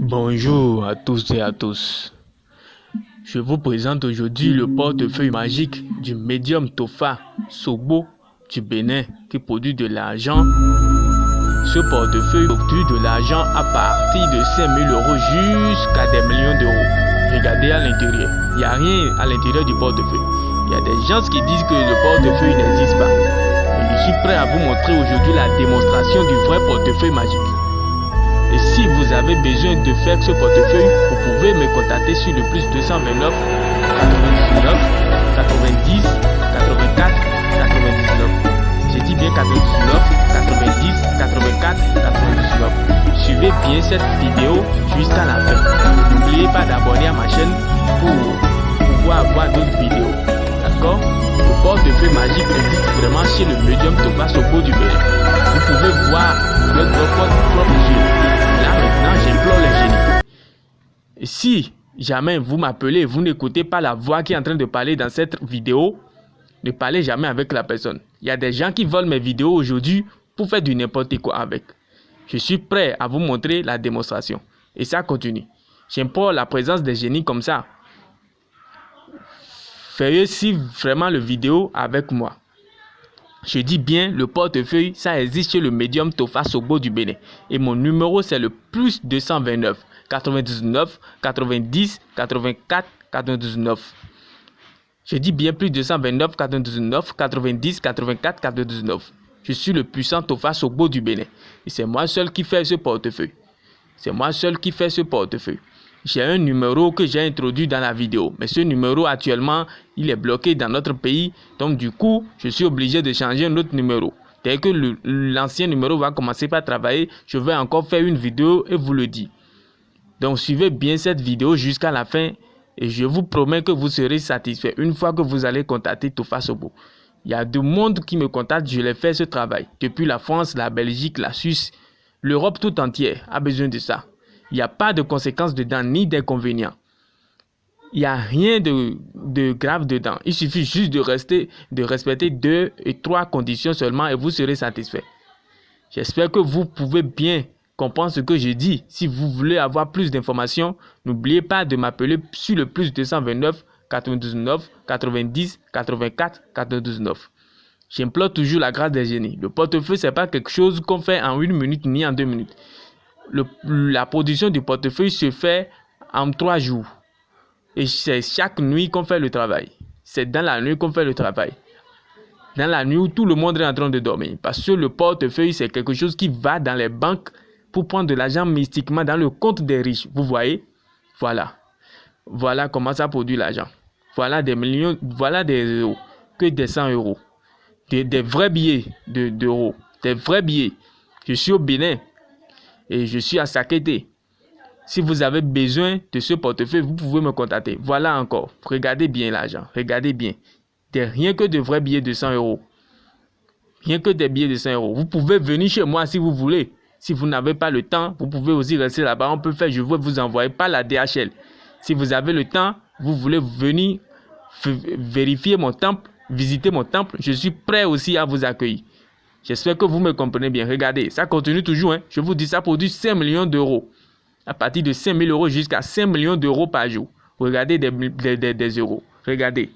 Bonjour à tous et à tous. Je vous présente aujourd'hui le portefeuille magique du médium Tofa Sobo du Bénin qui produit de l'argent. Ce portefeuille produit de l'argent à partir de 5000 euros jusqu'à des millions d'euros. Regardez à l'intérieur. Il n'y a rien à l'intérieur du portefeuille. Il y a des gens qui disent que le portefeuille n'existe pas. je suis prêt à vous montrer aujourd'hui la démonstration du vrai portefeuille magique. Si vous avez besoin de faire ce portefeuille, vous pouvez me contacter sur le plus 229 99 90 84 99. J'ai dit bien 99 90 84 99. Suivez bien cette vidéo jusqu'à la fin. N'oubliez pas d'abonner à ma chaîne pour pouvoir avoir d'autres vidéos. D'accord? Le portefeuille magique existe vraiment chez le médium Thomas Sopo du Bénin. Vous pouvez voir votre propre yeux. J'implore les génies. Si jamais vous m'appelez, vous n'écoutez pas la voix qui est en train de parler dans cette vidéo, ne parlez jamais avec la personne. Il y a des gens qui volent mes vidéos aujourd'hui pour faire du n'importe quoi avec. Je suis prêt à vous montrer la démonstration. Et ça continue. J'implore la présence des génies comme ça. Faites si vraiment le vidéo avec moi. Je dis bien, le portefeuille, ça existe chez le médium Tofa Sobo du Bénin. Et mon numéro, c'est le plus 229 99 90 84 99. Je dis bien plus 229 99 90 84 99. Je suis le puissant Tofa Sobo du Bénin. Et c'est moi seul qui fais ce portefeuille. C'est moi seul qui fais ce portefeuille j'ai un numéro que j'ai introduit dans la vidéo. Mais ce numéro actuellement, il est bloqué dans notre pays. Donc du coup, je suis obligé de changer un autre numéro. Dès que l'ancien numéro va commencer par travailler, je vais encore faire une vidéo et vous le dis. Donc suivez bien cette vidéo jusqu'à la fin et je vous promets que vous serez satisfait une fois que vous allez contacter Tofa Sobo. Il y a du monde qui me contacte, je l'ai fait ce travail. Depuis la France, la Belgique, la Suisse, l'Europe tout entière a besoin de ça. Il n'y a pas de conséquences dedans ni d'inconvénients. Il n'y a rien de, grave dedans. Il suffit juste de, rester, de respecter deux et trois conditions seulement et vous serez satisfait. J'espère que vous pouvez bien comprendre ce que je dis. Si vous voulez avoir plus d'informations, n'oubliez pas de m'appeler sur le plus 229 99 90 84 99. J'implore toujours la grâce des génies. Le portefeuille, ce n'est pas quelque chose qu'on fait en une minute ni en deux minutes la production du portefeuille se fait en trois jours. Et c'est chaque nuit qu'on fait le travail. C'est dans la nuit qu'on fait le travail. Dans la nuit où tout le monde est en train de dormir. Parce que le portefeuille, c'est quelque chose qui va dans les banques pour prendre de l'argent mystiquement dans le compte des riches. Vous voyez? Voilà. Voilà comment ça produit l'argent. Voilà des millions, voilà des euros. Que des 100 euros. Des, des vrais billets d'euros. des vrais billets. Je suis au Bénin et je suis à Sakete. Si vous avez besoin de ce portefeuille, vous pouvez me contacter. Voilà encore. Regardez bien l'argent. Regardez bien. rien que de vrais billets de 100 euros. Rien que des billets de 100 euros. Vous pouvez venir chez moi si vous voulez. Si vous n'avez pas le temps, vous pouvez aussi rester là-bas. On peut faire, je veux vous envoyer pas la DHL. Si vous avez le temps, vous voulez venir vérifier mon temple, visiter mon temple, je suis prêt aussi à vous accueillir. J'espère que vous me comprenez bien. Regardez, ça continue toujours. Hein. Je vous dis, ça produit 5 millions d'euros. À partir de 5 000 euros jusqu'à 5 millions d'euros par jour. Regardez des, des, des, des euros. Regardez.